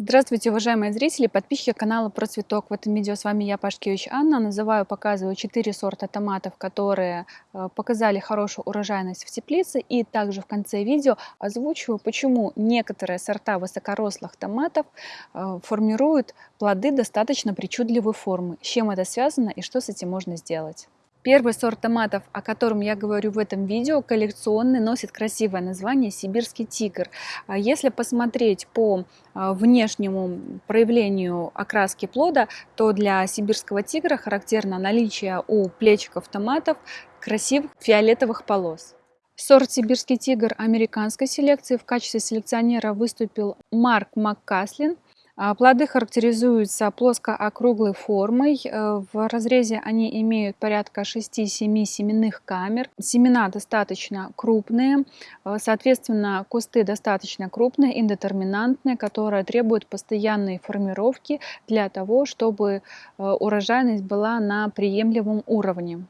Здравствуйте, уважаемые зрители, подписчики канала Про Цветок. В этом видео с вами я, Пашкевич Анна. Называю, показываю 4 сорта томатов, которые э, показали хорошую урожайность в теплице. И также в конце видео озвучиваю, почему некоторые сорта высокорослых томатов э, формируют плоды достаточно причудливой формы. С чем это связано и что с этим можно сделать. Первый сорт томатов, о котором я говорю в этом видео, коллекционный, носит красивое название «Сибирский тигр». А если посмотреть по а, внешнему проявлению окраски плода, то для сибирского тигра характерно наличие у плечиков томатов красивых фиолетовых полос. Сорт «Сибирский тигр» американской селекции в качестве селекционера выступил Марк Маккаслин – плоды характеризуются плоско-округлой формой. Э, в разрезе они имеют порядка 6-7 семенных камер. Семена достаточно крупные, э, соответственно, кусты достаточно крупные, индетерминантные, которые требуют постоянной формировки для того, чтобы э, урожайность была на приемлемом уровне.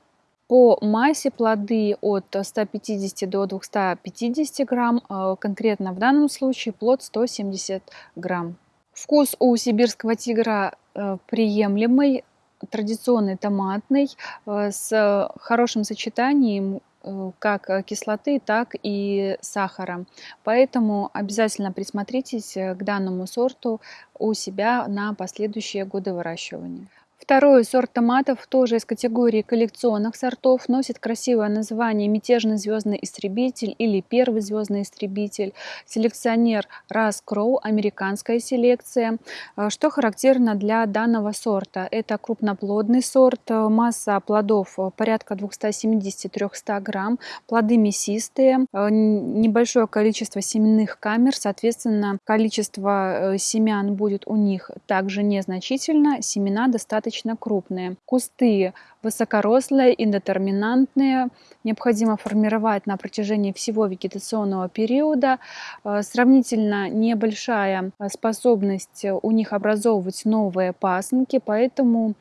По массе плоды от 150 до 250 грамм, конкретно в данном случае плод 170 грамм. Вкус у сибирского тигра э, приемлемый, традиционный томатный, э, с хорошим сочетанием э, как кислоты, так и сахара. Поэтому обязательно присмотритесь к данному сорту у себя на последующие годы выращивания. Второй сорт томатов, тоже из категории коллекционных сортов, носит красивое название «Мятежный звездный истребитель» или «Первый звездный истребитель». Селекционер Рас Кроу, американская селекция. А, что характерно для данного сорта? Это крупноплодный сорт, а, масса плодов порядка 270-300 грамм, плоды мясистые, а, небольшое количество семенных камер, соответственно, количество э, семян будет у них также незначительно, семена достаточно достаточно крупные. Кусты высокорослые, индетерминантные, необходимо формировать на протяжении всего вегетационного периода. Э, сравнительно небольшая способность у них образовывать новые пасынки, поэтому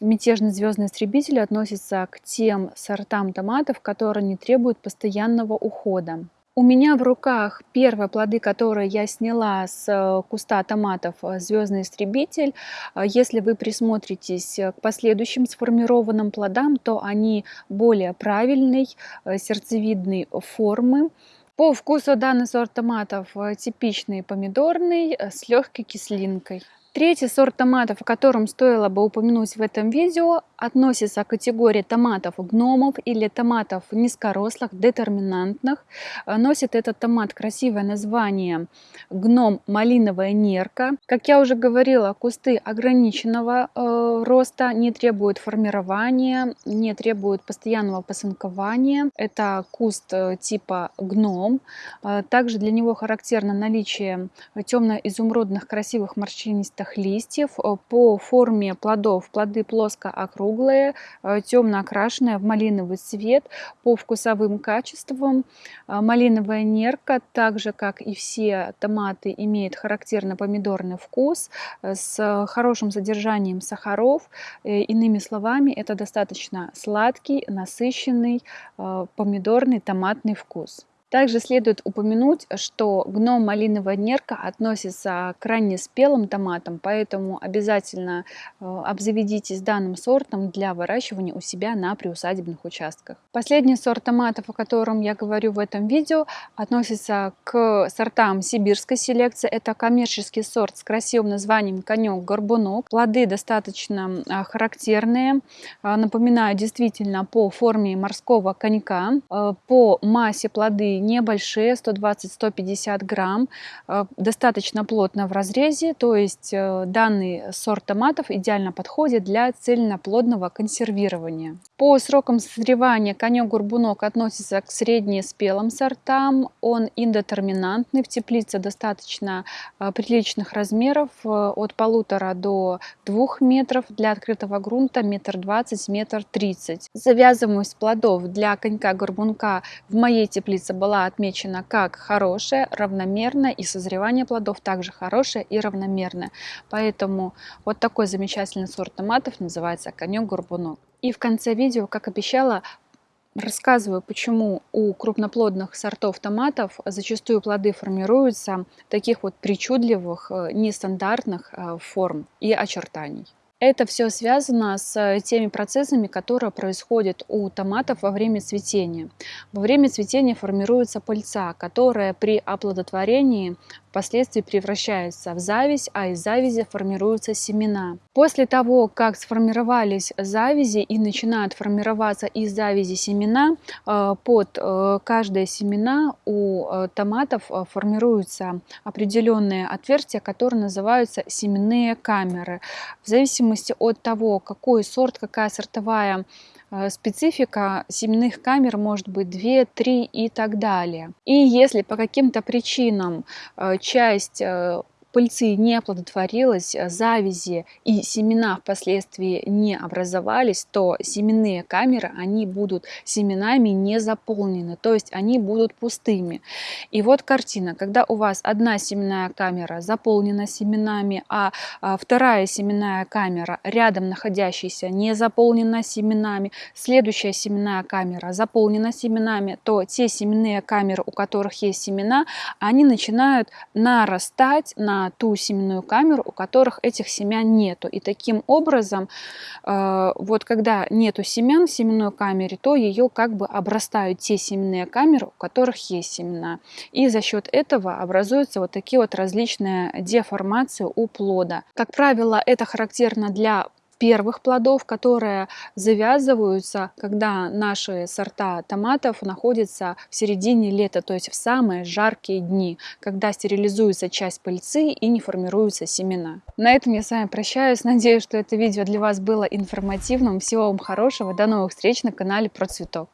мятежный звездный истребитель относится к тем сортам томатов, которые не требуют постоянного ухода. У меня в руках первые плоды, которые я сняла с э, куста томатов э, «Звездный истребитель». Э, если вы присмотритесь к последующим сформированным плодам, то они более правильной, сердцевидной формы. По вкусу данный сорт томатов типичный помидорный с легкой кислинкой. Третий сорт томатов, о котором стоило бы упомянуть в этом видео, относится к категории томатов гномов или томатов низкорослых, детерминантных. Носит этот томат красивое название гном малиновая нерка. Как я уже говорила, кусты ограниченного э, роста, не требуют формирования, не требуют постоянного посынкования. Это куст э, типа гном. Э, также для него характерно наличие темно-изумрудных красивых морщинистых листьев. Э, по форме плодов плоды плоско-округлые, э, темно окрашенные в малиновый цвет. По вкусовым качествам э, малиновая нерка, так же как и все томаты, имеет характерный помидорный вкус с хорошим содержанием сахаров. Иными словами, это достаточно сладкий, насыщенный помидорный томатный вкус. Также следует упомянуть, что гном малиновая нерка относится к ранне спелым томатам, поэтому обязательно э, обзаведитесь данным сортом для выращивания у себя на приусадебных участках. Последний сорт томатов, о котором я говорю в этом видео, относится к сортам сибирской селекции. Это коммерческий сорт с красивым названием конек-горбунок. Плоды достаточно э, характерные, э, напоминаю действительно по форме морского конька. По массе плоды небольшие, 120-150 грамм, э, достаточно плотно в разрезе, то есть э, данный сорт томатов идеально подходит для цельноплодного консервирования. По срокам созревания конек-горбунок относится к среднеспелым сортам, он индетерминантный, в теплице достаточно э, приличных размеров, от полутора до двух метров, для открытого грунта метр двадцать, метр тридцать. Завязываемость плодов для конька-горбунка в моей теплице была отмечена как хорошая, равномерная, и созревание плодов также хорошее и равномерное. Поэтому вот такой замечательный сорт томатов называется конек-горбунок. И в конце видео, как обещала, рассказываю, почему у крупноплодных сортов томатов зачастую плоды формируются таких вот причудливых, э, нестандартных э, форм и очертаний. Это все связано с теми процессами, которые происходят у томатов во время цветения. Во время цветения формируется пыльца, которая при оплодотворении впоследствии превращается в зависть, а из завязи формируются семена. После того, как сформировались завязи и начинают формироваться из завязи семена, э, под э, каждое семена у э, томатов формируются определенные отверстия, которые называются семенные камеры. В зависимости от того, какой сорт, какая сортовая Э, специфика семенных камер может быть 2, 3 и так далее. И если по каким-то причинам э, часть э, пыльцы не оплодотворилась, э, завязи и семена впоследствии не образовались, то семенные камеры, они будут семенами не заполнены, то есть они будут пустыми. И вот картина, когда у вас одна семенная камера заполнена семенами, а, а вторая семенная камера рядом находящаяся не заполнена семенами, следующая семенная камера заполнена семенами, то те семенные камеры, у которых есть семена, они начинают нарастать на ту семенную камеру, у которых этих семян нету. И таким образом, э, вот когда нету семян в семенной камере, то ее как бы обрастают те семенные камеры, у которых есть семена. И за счет этого образуются вот такие вот различные деформации у плода. Как правило, это характерно для первых плодов, которые завязываются, когда наши сорта томатов находятся в середине лета, то есть в самые жаркие дни, когда стерилизуется часть пыльцы и не формируются семена. На этом я с вами прощаюсь. Надеюсь, что это видео для вас было информативным. Всего вам хорошего. До новых встреч на канале Про Цветок.